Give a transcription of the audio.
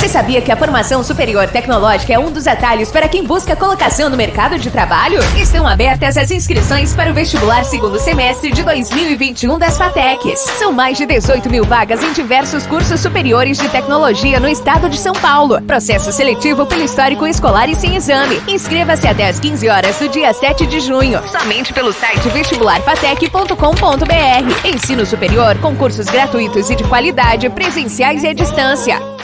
Você sabia que a formação superior tecnológica é um dos atalhos para quem busca colocação no mercado de trabalho? Estão abertas as inscrições para o vestibular segundo semestre de 2021 das FATECs. São mais de 18 mil vagas em diversos cursos superiores de tecnologia no estado de São Paulo. Processo seletivo pelo histórico escolar e sem exame. Inscreva-se até às 15 horas do dia 7 de junho. Somente pelo site vestibularfatec.com.br. Ensino superior com cursos gratuitos e de qualidade, presenciais e à distância.